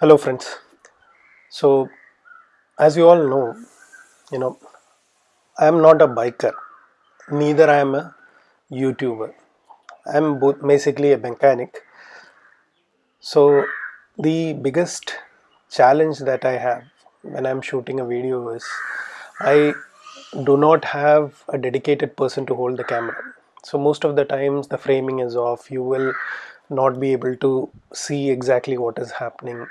hello friends. So as you all know you know i am not a biker neither i am a youtuber. I am basically a mechanic. So the biggest challenge that i have when i'm shooting a video is i do not have a dedicated person to hold the camera. So most of the times the framing is off. You will not be able to see exactly what is happening.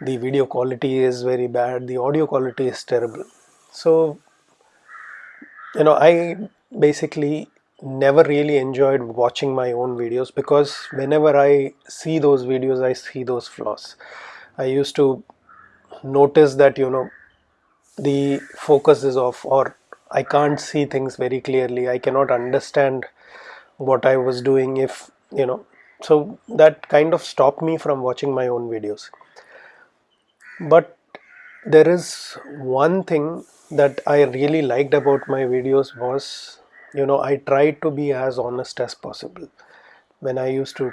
The video quality is very bad. The audio quality is terrible. So you know i basically never really enjoyed watching my own videos because whenever i see those videos i see those flaws. I used to notice that you know the focus is off or i can't see things very clearly. I cannot understand what i was doing if you know so that kind of stopped me from watching my own videos. But there is one thing that I really liked about my videos was you know I tried to be as honest as possible. When I used to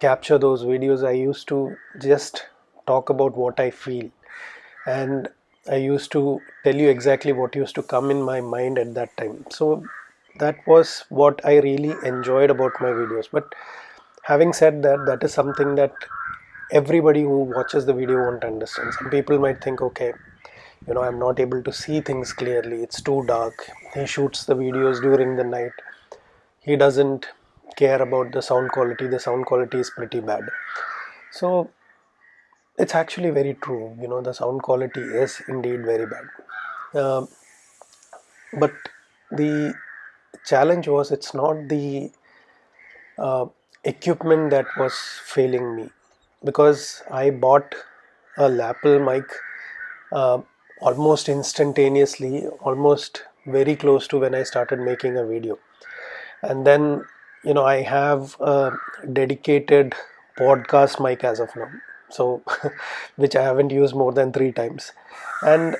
capture those videos I used to just talk about what I feel. And I used to tell you exactly what used to come in my mind at that time. So that was what I really enjoyed about my videos. But having said that that is something that everybody who watches the video won't understand. Some people might think okay you know i'm not able to see things clearly. It's too dark. He shoots the videos during the night. He doesn't care about the sound quality. The sound quality is pretty bad. So it's actually very true. You know the sound quality is indeed very bad. Uh, but the challenge was it's not the uh, equipment that was failing me because I bought a lapel mic uh, almost instantaneously, almost very close to when I started making a video. And then, you know, I have a dedicated podcast mic as of now, so which I haven't used more than three times. And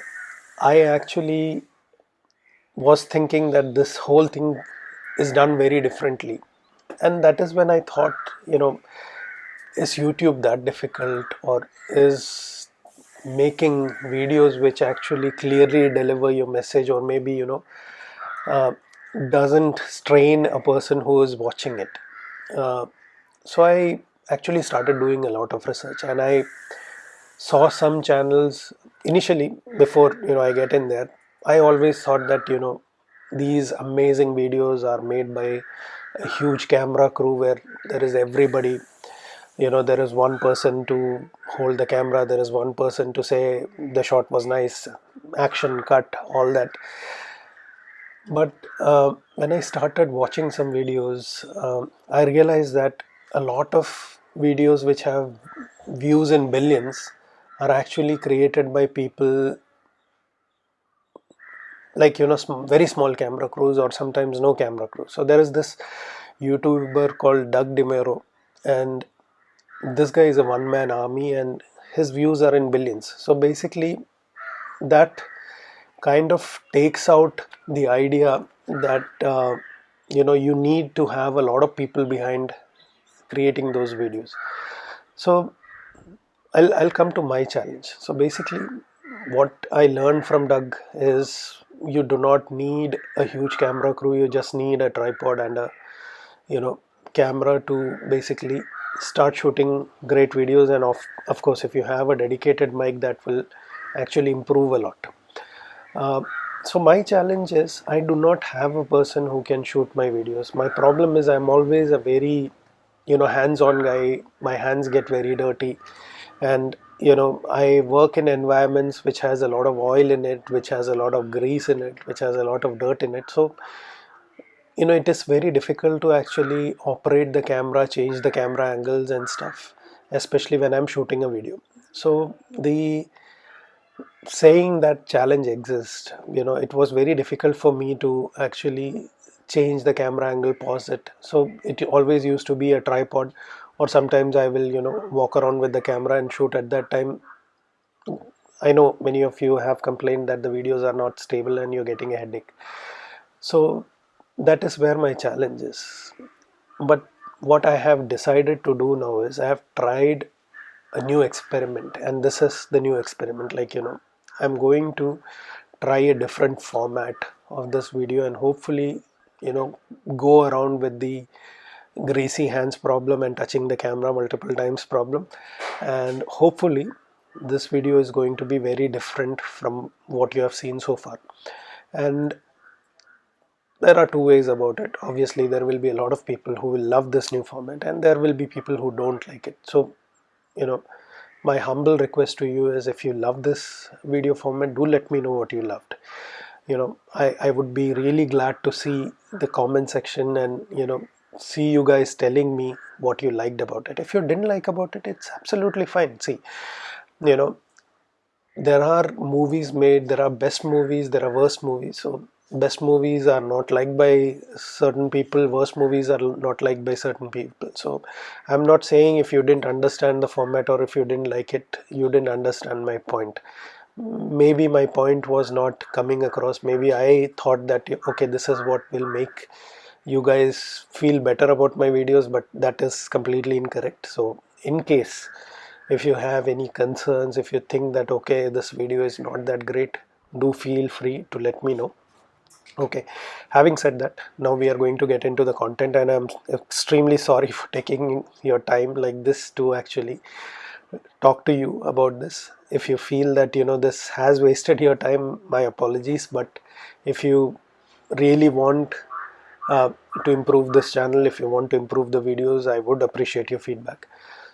I actually was thinking that this whole thing is done very differently. And that is when I thought, you know, is YouTube that difficult or is making videos which actually clearly deliver your message or maybe you know uh, doesn't strain a person who is watching it? Uh, so I actually started doing a lot of research and I saw some channels initially before you know I get in there. I always thought that you know these amazing videos are made by a huge camera crew where there is everybody. You know there is one person to hold the camera there is one person to say the shot was nice action cut all that. But uh, when i started watching some videos uh, i realized that a lot of videos which have views in billions are actually created by people like you know very small camera crews or sometimes no camera crews. So there is this youtuber called doug demuro and this guy is a one-man army and his views are in billions. So basically that kind of takes out the idea that uh, you know you need to have a lot of people behind creating those videos. So I'll, I'll come to my challenge. So basically what I learned from Doug is you do not need a huge camera crew you just need a tripod and a you know camera to basically start shooting great videos. And of, of course if you have a dedicated mic that will actually improve a lot. Uh, so my challenge is I do not have a person who can shoot my videos. My problem is I'm always a very you know hands-on guy. My hands get very dirty. And you know I work in environments which has a lot of oil in it which has a lot of grease in it which has a lot of dirt in it. So you know it is very difficult to actually operate the camera change the camera angles and stuff especially when I'm shooting a video. So the saying that challenge exists you know it was very difficult for me to actually change the camera angle pause it. So it always used to be a tripod or sometimes I will you know walk around with the camera and shoot at that time. I know many of you have complained that the videos are not stable and you're getting a headache. So that is where my challenge is. But what I have decided to do now is I have tried a new experiment and this is the new experiment. Like you know I'm going to try a different format of this video and hopefully you know go around with the greasy hands problem and touching the camera multiple times problem. And hopefully this video is going to be very different from what you have seen so far. And there are two ways about it. Obviously there will be a lot of people who will love this new format and there will be people who don't like it. So you know my humble request to you is if you love this video format do let me know what you loved. You know I, I would be really glad to see the comment section and you know see you guys telling me what you liked about it. If you didn't like about it it's absolutely fine. See you know there are movies made there are best movies there are worst movies. So best movies are not liked by certain people worst movies are not liked by certain people. So i'm not saying if you didn't understand the format or if you didn't like it you didn't understand my point. Maybe my point was not coming across. Maybe i thought that okay this is what will make you guys feel better about my videos but that is completely incorrect. So in case if you have any concerns if you think that okay this video is not that great do feel free to let me know. Okay. Having said that now we are going to get into the content and i'm extremely sorry for taking your time like this to actually talk to you about this. If you feel that you know this has wasted your time my apologies. But if you really want uh, to improve this channel. If you want to improve the videos I would appreciate your feedback.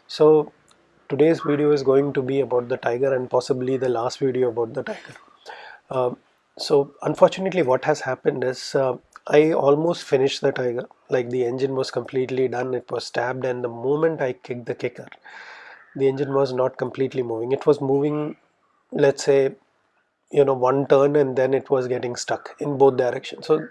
So today's video is going to be about the tiger and possibly the last video about the tiger. Uh, so unfortunately what has happened is uh, I almost finished the tiger. Like the engine was completely done. It was stabbed and the moment I kicked the kicker the engine was not completely moving. It was moving let's say you know one turn and then it was getting stuck in both directions. So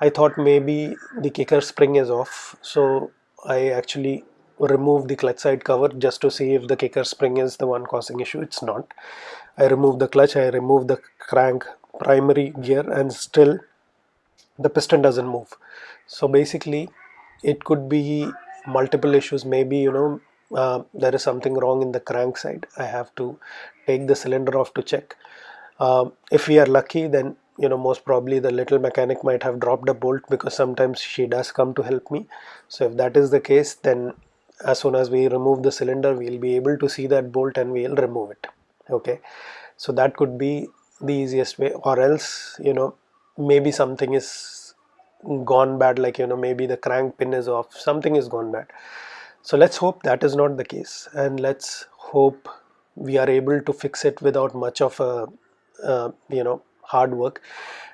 I thought maybe the kicker spring is off so I actually removed the clutch side cover just to see if the kicker spring is the one causing issue. It's not. I removed the clutch I removed the crank primary gear and still the piston doesn't move. So basically it could be multiple issues. Maybe you know uh, there is something wrong in the crank side. I have to take the cylinder off to check. Uh, if we are lucky then you know most probably the little mechanic might have dropped a bolt because sometimes she does come to help me. So if that is the case then as soon as we remove the cylinder we'll be able to see that bolt and we'll remove it. Okay? So that could be the easiest way. Or else you know maybe something is gone bad like you know maybe the crank pin is off. Something is gone bad. So let's hope that is not the case. And let's hope we are able to fix it without much of a uh, you know hard work.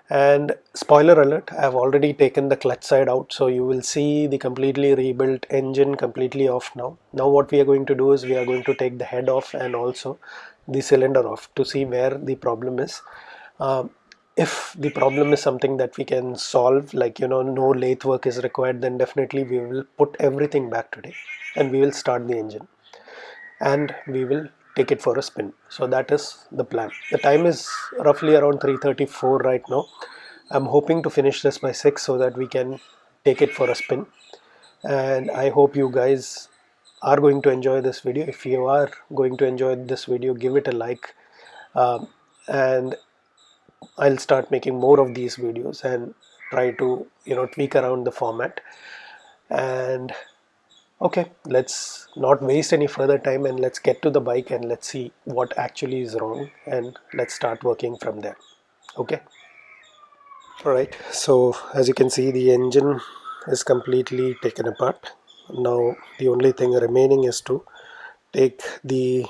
And spoiler alert I have already taken the clutch side out so you will see the completely rebuilt engine completely off now. Now what we are going to do is we are going to take the head off and also the cylinder off to see where the problem is. Uh, if the problem is something that we can solve like you know no lathe work is required then definitely we will put everything back today and we will start the engine. And we will take it for a spin. So that is the plan. The time is roughly around 334 right now. I'm hoping to finish this by 6 so that we can take it for a spin. And I hope you guys are going to enjoy this video. If you are going to enjoy this video give it a like. Um, and I'll start making more of these videos and try to you know tweak around the format. And okay let's not waste any further time and let's get to the bike and let's see what actually is wrong and let's start working from there. Okay? Alright so as you can see the engine is completely taken apart. Now the only thing remaining is to take the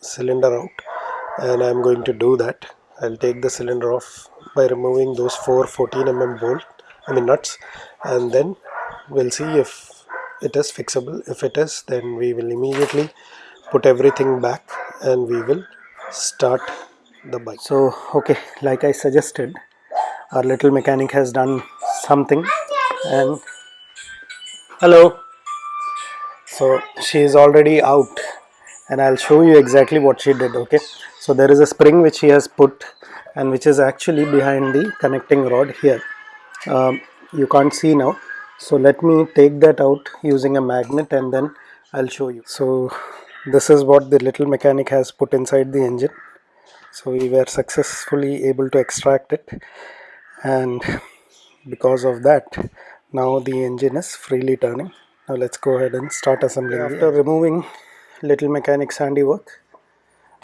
cylinder out and I'm going to do that. I'll take the cylinder off by removing those four 14 mm bolt I mean nuts and then we'll see if it is fixable. If it is then we will immediately put everything back and we will start the bike. So okay like I suggested our little mechanic has done something and hello. So she is already out and I'll show you exactly what she did okay? So there is a spring which she has put and which is actually behind the connecting rod here. Um, you can't see now so let me take that out using a magnet and then I'll show you. So this is what the little mechanic has put inside the engine. So we were successfully able to extract it. And because of that now the engine is freely turning. Now let's go ahead and start assembling after removing little mechanic's handiwork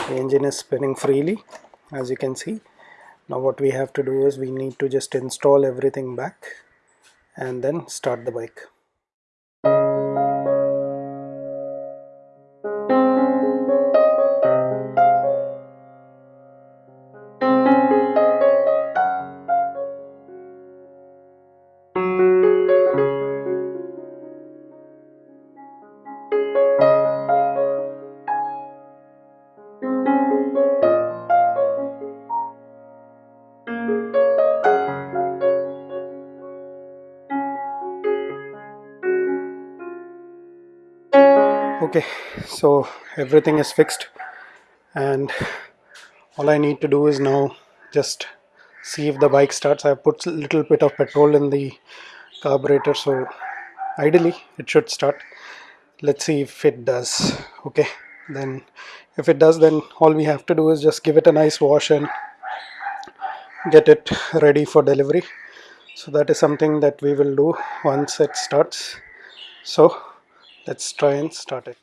the engine is spinning freely as you can see. Now what we have to do is we need to just install everything back and then start the bike okay so everything is fixed and all I need to do is now just see if the bike starts. I put a little bit of petrol in the carburetor so ideally it should start. Let's see if it does okay? Then if it does then all we have to do is just give it a nice wash and get it ready for delivery. So that is something that we will do once it starts. So let's try and start it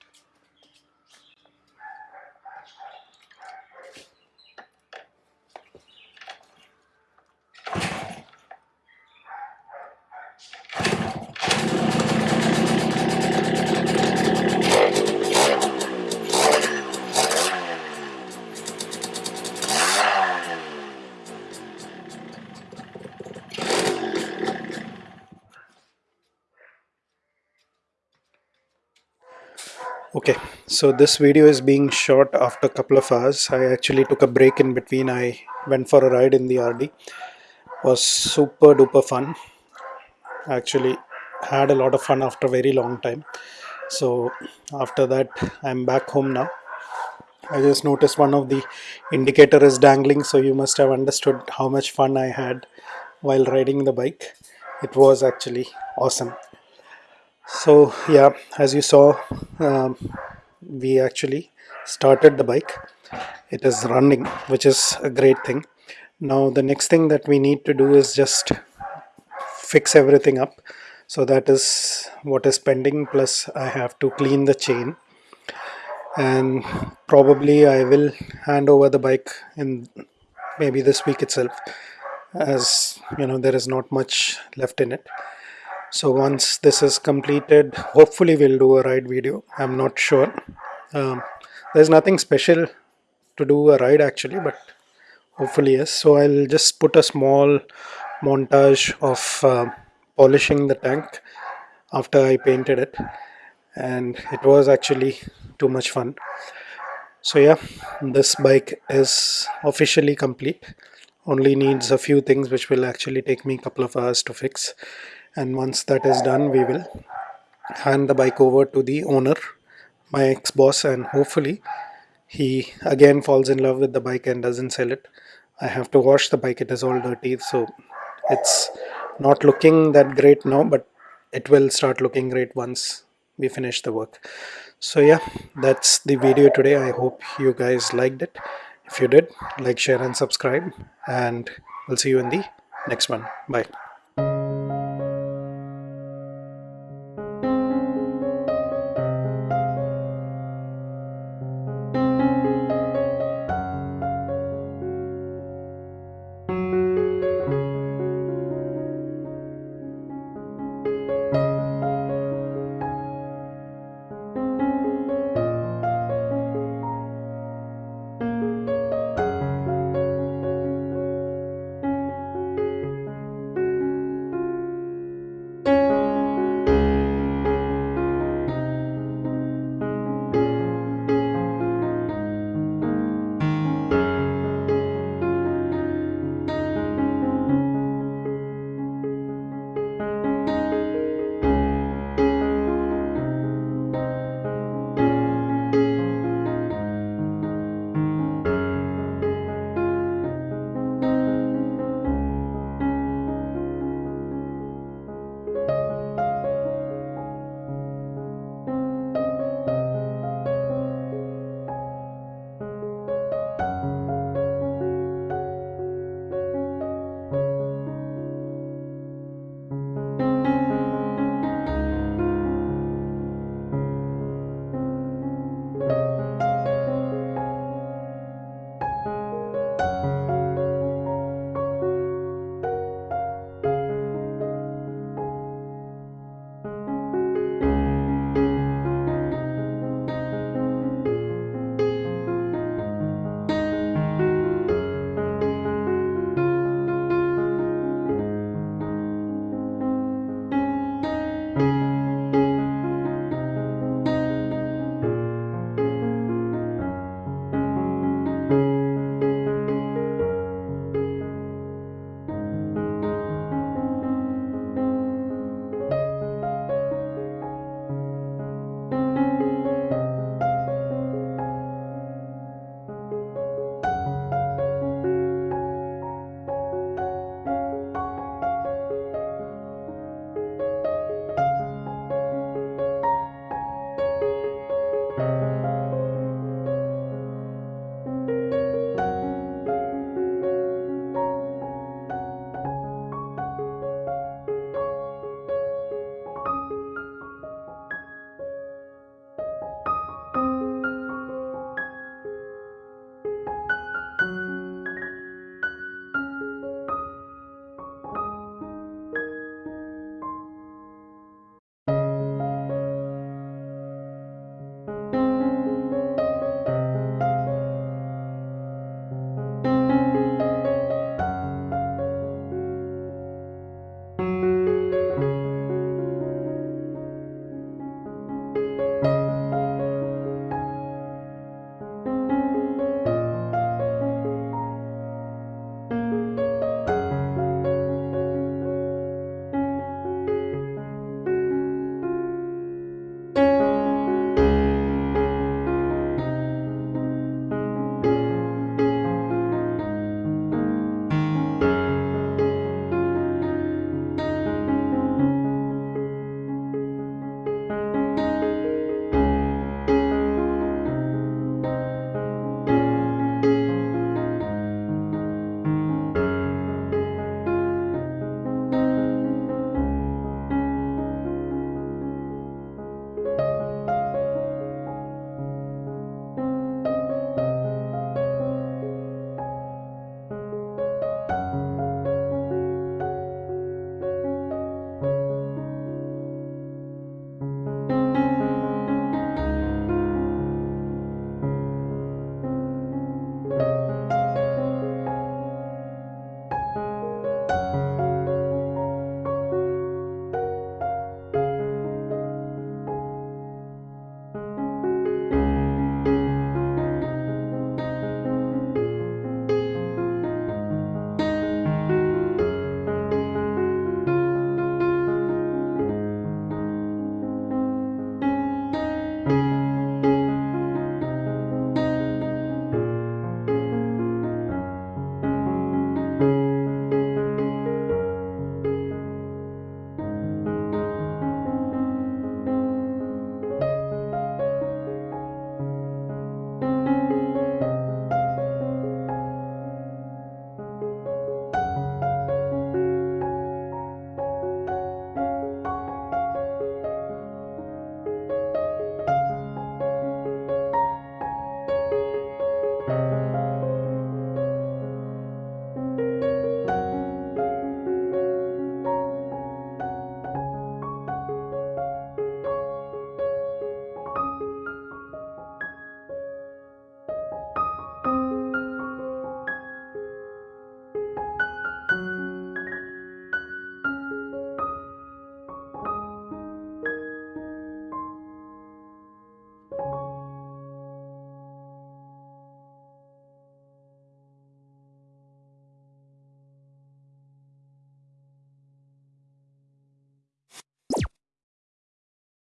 okay so this video is being shot after a couple of hours. I actually took a break in between. I went for a ride in the rd was super duper fun. Actually had a lot of fun after a very long time. So after that i'm back home now. I just noticed one of the indicator is dangling so you must have understood how much fun i had while riding the bike. It was actually awesome so yeah as you saw um, we actually started the bike. It is running which is a great thing. Now the next thing that we need to do is just fix everything up. So that is what is pending plus I have to clean the chain. And probably I will hand over the bike in maybe this week itself as you know there is not much left in it so once this is completed hopefully we'll do a ride video. I'm not sure. Um, there's nothing special to do a ride actually but hopefully yes. So i'll just put a small montage of uh, polishing the tank after i painted it. And it was actually too much fun. So yeah this bike is officially complete. Only needs a few things which will actually take me a couple of hours to fix and once that is done we will hand the bike over to the owner my ex-boss and hopefully he again falls in love with the bike and doesn't sell it. I have to wash the bike it is all dirty so it's not looking that great now but it will start looking great once we finish the work. So yeah that's the video today. I hope you guys liked it. If you did like share and subscribe and we'll see you in the next one. Bye you